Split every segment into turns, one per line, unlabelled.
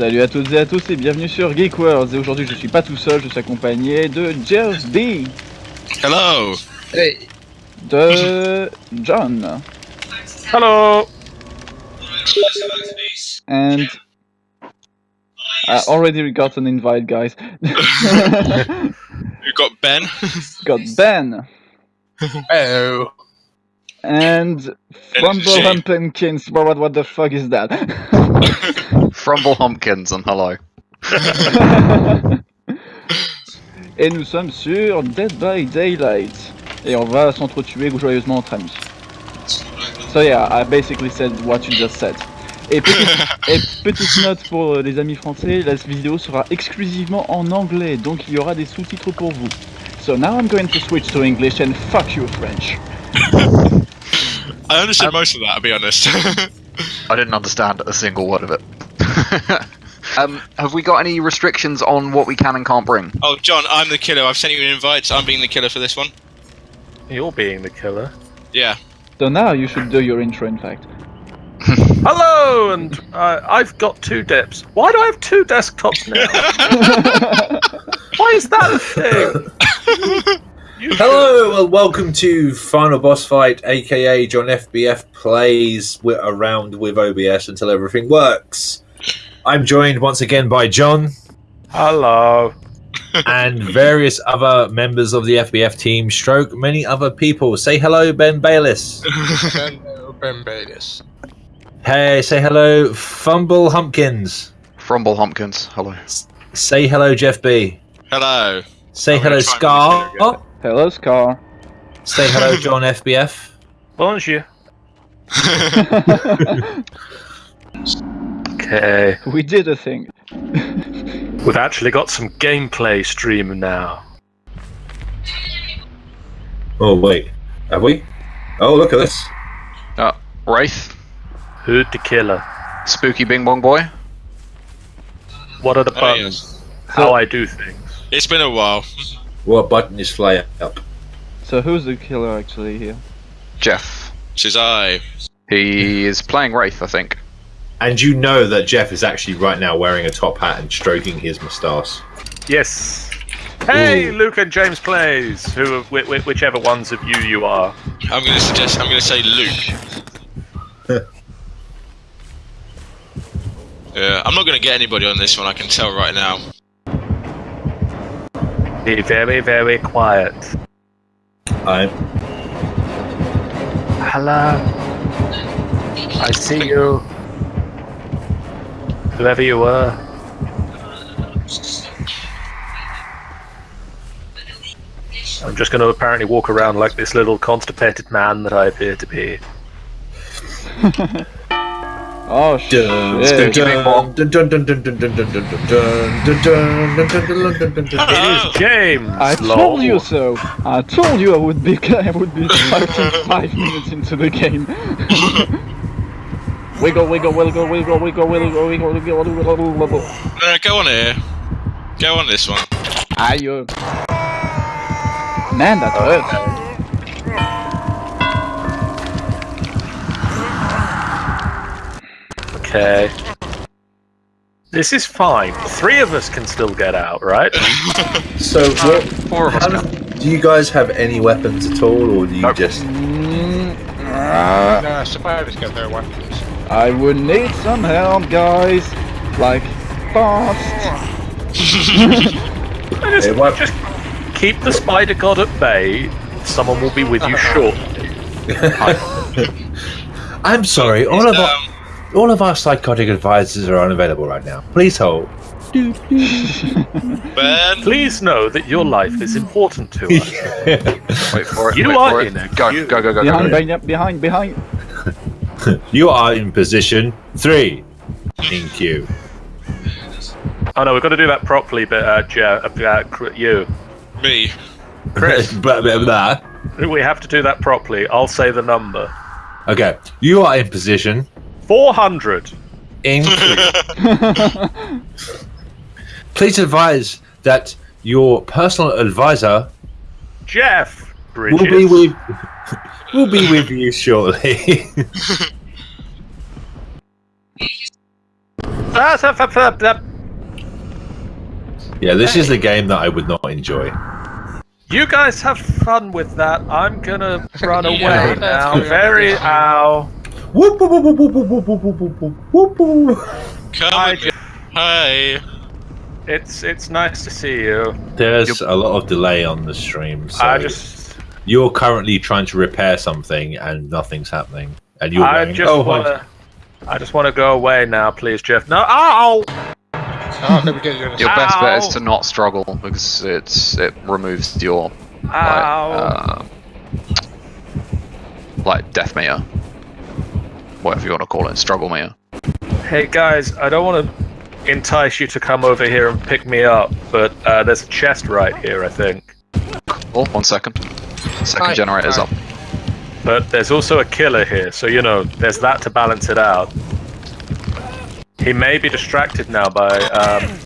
Salut à toutes et à tous et bienvenue sur Geek Worlds. Et aujourd'hui, je suis pas tout seul, je suis accompagné de Jeff B,
Hello.
Hey,
de John,
Hello!
and I already got an invite, guys.
We've got Ben?
got Ben
hello.
and. Humpinkins. What, what, what the fuck is that?
Frumble Humpkins and hello.
et nous sommes sur Dead by Daylight. Et on va s'entretuer joyeusement entre amis. So yeah, I basically said what you just said. Et petite, et petite note pour euh, les amis français, la vidéo sera exclusivement en anglais, donc il y aura des sous-titres pour vous. So now I'm going to switch to English and fuck you French.
I understood ah. most of that, I'll be honest.
I didn't understand a single word of it. um, have we got any restrictions on what we can and can't bring?
oh, John, I'm the killer. I've sent you an invite. I'm being the killer for this one.
You're being the killer.
Yeah.
So now you should do your intro in fact.
Hello, and uh, I've got two dips. Why do I have two desktops now? Why is that a thing?
Hello, well, welcome to Final Boss Fight, aka John FBF plays wi- around with OBS until everything works. I'm joined once again by John
Hello.
and various other members of the FBF team, stroke many other people. Say hello, Ben Bayliss.
Ben Bayliss.
Hey, say hello, Fumble Humpkins.
Frumble Humpkins, hello.
Say hello, Jeff B.
Hello.
Say
I'm
hello,
gonna try and
Scar.
Hello Scar.
Say hello, John FBF.
Bonjour. Okay.
we did a thing.
We've actually got some gameplay stream now.
Oh, wait. Have we? Oh, look at this.
Uh, Wraith,
Who'd the killer?
Spooky Bing Bong Boy.
What are the
Oh,
buttons? How I do things?
It's been a while.
What button is fly up?
So who's the killer actually here?
Jeff.
Says I.
He is playing Wraith, I think.
And you know that Jeff is actually right now wearing a top hat and stroking his moustache.
Yes. Hey, Luke and James plays. Who, whi- whi- whichever ones of you you are.
I'm going to suggest. I'm going to say Luke. yeah, I'm not going to get anybody on this one. I can tell right now.
Be very, very quiet.
I'm
Hello. I see you. Whoever you were. I'm just going to apparently walk around like this little constipated man that I appear to be.
oh shit!
It is James.
I told you so. I told you I would be. I would be five minutes into the game wiggle, wiggle, wiggle, wiggle, wiggle, wiggle, wiggle, wiggle, wiggle, wiggle, wiggle.
No, go on here. Go on this one.
Aye. uh, Man, that hurts.
Okay. This is fine. Three of us can still get out, right?
So, what,
Four of us
how do, do you guys have any weapons at all, or do you
Nope.
just?
Mm, ah,
No, spiders got their weapons.
I would need some help, guys. Like, fast.
Just,
Hey,
just keep the spider god at bay. Someone will be with you shortly.
I'm sorry. All of our
Um,
all of our psychotic advisors are unavailable right now. Please hold.
ben.
Please know that your life is important to us.
Wait for it.
You
wait
are
for
in a
it. Go,
queue.
go, go, go, go.
Behind,
go.
behind, behind, behind.
you are in position three in queue.
Oh no, we've got to do that properly, but uh, Joe, uh, uh, you.
Me.
Chris.
Blah, blah, blah.
We have to do that properly. I'll say the number.
Okay, you are in position
400.
in queue. Please advise that your personal advisor
Jeff
will be with we'll be with you shortly.
Ah, ah, ah, ah, ah.
Yeah, this is the game that I would not enjoy.
You guys have fun with that. I'm gonna run away
Yeah.
now. Very ow.
Whoop, whoop, whoop, whoop, whoop, whoop, whoop, whoop, whoop, whoop, whoop.
Come
Hi,
with me. Hi.
It's it's nice to see you.
There's a lot of delay on the stream. So
I just
you're currently trying to repair something and nothing's happening, and you're
I
going,
just
"Oh,
wanna I just wanna go away now, please, Jeff. No ow!
Oh, let me get you in a
Your best bet is to not struggle because it's it removes your like, uh, like death meter, whatever you want to call it, struggle meter.
Hey guys, I don't want to entice you to come over here and pick me up, but uh, there's a chest right here, I think.
Oh, one second. Second
Hi.
generator's
Hi.
up.
But there's also a killer here, so you know, there's that to balance it out. He may be distracted now by um,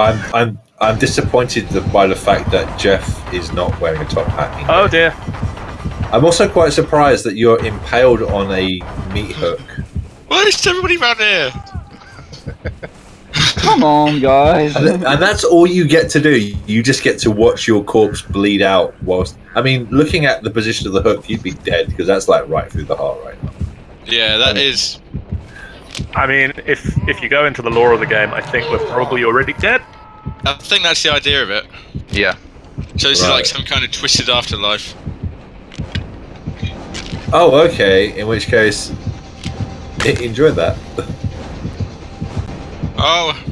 I'm I'm I'm disappointed by the fact that Jeff is not wearing a top hat. in
Oh dear.
I'm also quite surprised that you're impaled on a meat hook.
Why is everybody around here?
Come on, guys.
And, and that's all you get to do. You just get to watch your corpse bleed out whilst. I mean, looking at the position of the hook, you'd be dead because that's like right through the heart right now.
Yeah, that is.
I mean, if if you go into the lore of the game, I think we're probably already dead.
I think that's the idea of it.
Yeah.
So this is like some kind of twisted afterlife.
Oh, okay. In which case, enjoy that.
Oh.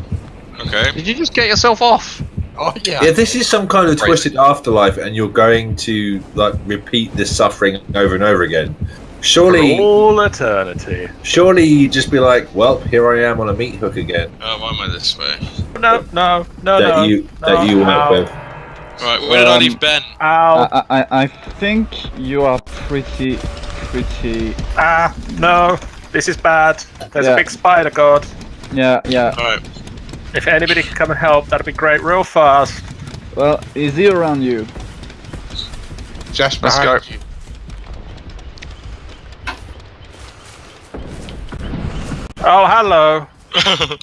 Okay.
Did you just get yourself off?
Oh, yeah.
Yeah, this is some kind of
Crazy.
twisted afterlife, and you're going to like repeat this suffering over and over again. Surely,
For all eternity.
surely you just be like, "Well, here I am on a meat hook again."
Oh, why am I this way?
No, no, no,
that
no.
you
no,
that you will
ow,
not with.
Right, where did I
Um,
leave Ben?
Ow.
I, I, I think you are pretty, pretty.
ah, no. This is bad. There's
Yeah.
a big spider god.
Yeah, yeah.
Alright.
If anybody can come and help, that'd be great real fast.
Well, is he around you?
Just
Let's go.
you.
Oh, hello.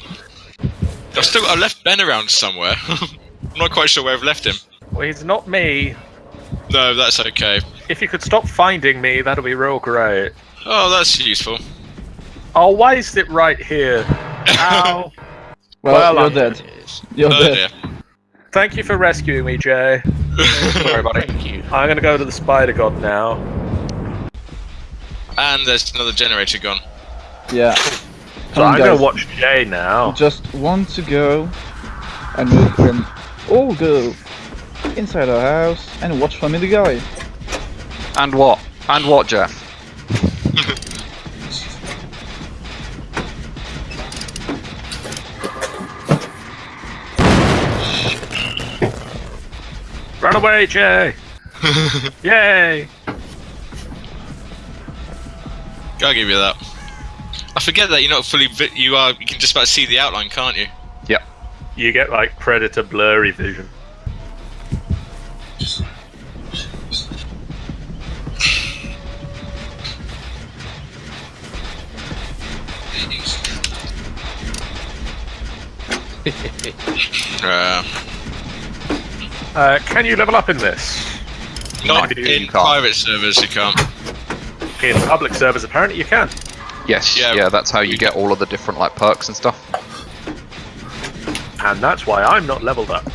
I've still I left Ben around somewhere. I'm not quite sure where I've left him.
Well, he's not me.
No, that's okay.
If you could stop finding me, that'd be real great.
Oh, that's useful.
Oh, why is it right here? Ow.
Well,
Well,
you're
I'm-
dead. You're
Oh
dead.
dear.
Thank you for rescuing me, Jay.
Sorry, buddy.
Thank you.
I'm gonna go to the spider god now.
and there's another generator gone.
Yeah.
So
Come
I'm
guys.
gonna watch Jay now.
Just want to go and we can all go inside our house and watch Family Guy.
And what? And what, Jeff?
Run away, Jay! Yay!
Gotta give you that. I forget that you're not fully. You are. You can just about see the outline, can't you?
Yep.
You get like predator blurry vision.
Uh,
Uh, can you level up in this?
not
Maybe
in
can't.
private servers, you can't.
In public servers, apparently you can.
Yes.
Yeah.
Yeah. that's how you get all of the different like perks and stuff.
And that's why I'm not leveled up.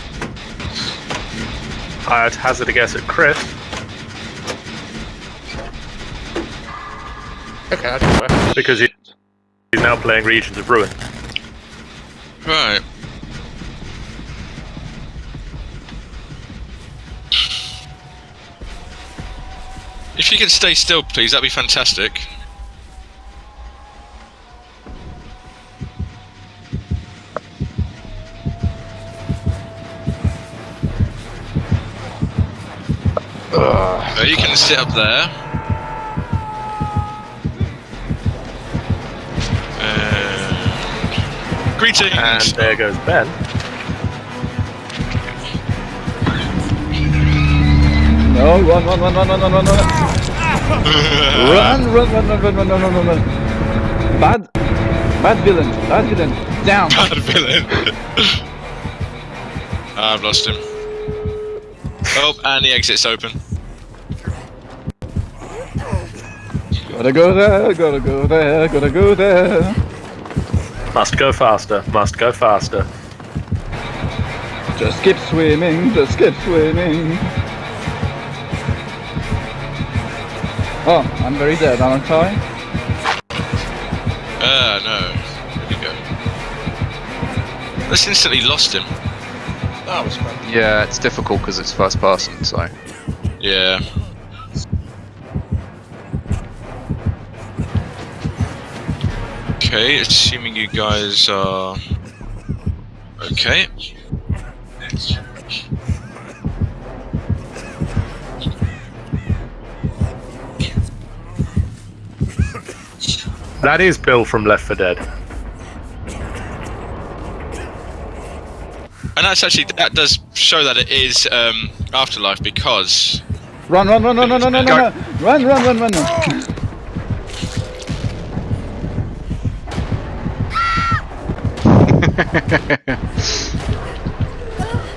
I'd hazard a guess at Chris.
Okay, I do it.
because he's now playing Regions of Ruin.
Right. If you can stay still, please, that'd be fantastic. Uh, you can sit up there. Uh, greetings.
And there goes Ben.
No, run, run, run, run, run, run, run, run. Run, run, run, run, run, run, run, run, run, run. Bad, Bad villain, bad villain, down!
Bad villain. I've lost him. Oh, and the exit's open.
Gotta go there, gotta go there, gotta go there.
Must go faster. Must go faster.
Just keep swimming, just keep swimming. Oh, I'm very dead, aren't I?
Uh, no. Here we go. Just instantly lost him.
That was fun.
Yeah, it's difficult because it's first person, so.
Yeah. Okay, assuming you guys are okay.
That is Bill from Left 4 Dead.
And that's actually that does show that it is um, Afterlife because
Run, run, run, run, run, run, run, run, run, run, run, run, run.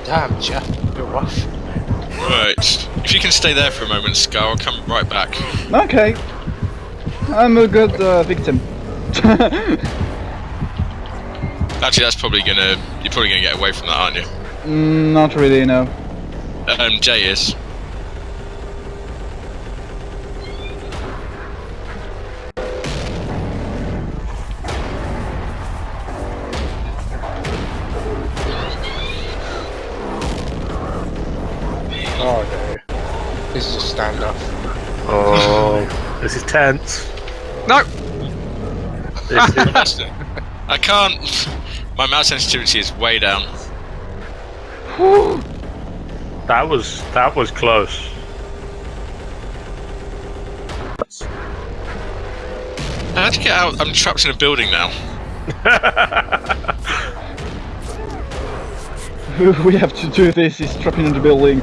Damn, Jeff, you're rough.
right. If you can stay there for a moment, Scar, I'll come right back.
Okay. I'm a good uh, victim.
Actually, that's probably gonna you're probably gonna get away from that, aren't you?
Mm, Not really, no.
Um, Jay is.
Oh no. This is a standoff.
Oh, this is tense.
No!
I. I can't. My mouse sensitivity is way down.
that was that was close.
How'd you get out? I'm trapped in a building now.
we have to do this, he's trapped in the building.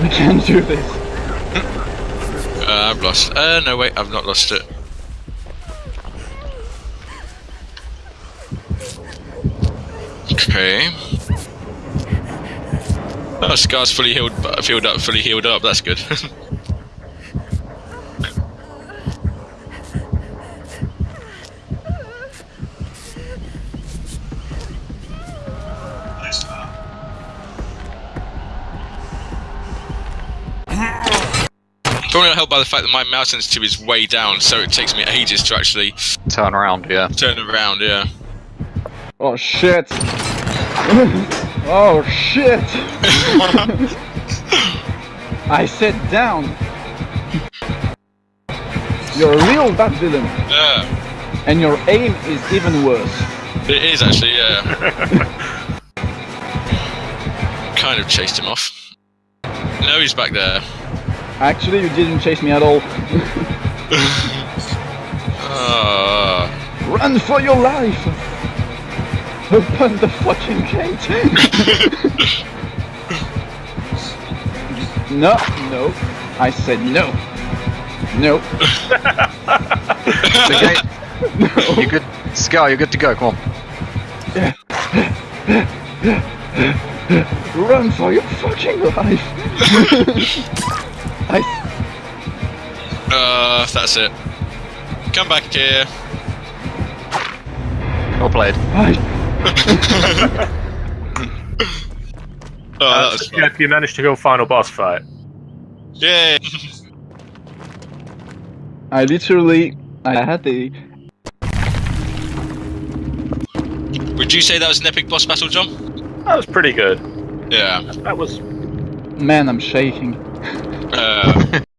We can't do this.
Uh, I've lost. Uh, no, wait, I've not lost it. Okay. Oh, Scar's fully healed, healed up, fully healed up. That's good. Probably not helped by the fact that my mouse sensitivity is way down, so it takes me ages to actually
Turn around, yeah.
turn around. Yeah.
Oh shit. oh shit. I sit down. You're a real bad villain,
Yeah.
and your aim is even worse.
It is actually, yeah. kind of chased him off. No, he's back there.
Actually, you didn't chase me at all.
Ah.
Run for your life! Open the fucking gate! no, no. I said no. No.
The gate. You're good. Scar, you're good to go. Come on.
Run for your fucking life! I,
Uh, that's it. Come back here.
Well played.
I,
Oh, that was fun.
You managed to go final boss fight.
Yay!
I literally, I had the,
Would you say that was an epic boss battle, John?
That was pretty good.
Yeah.
That was
man, I'm shaking.
Uh,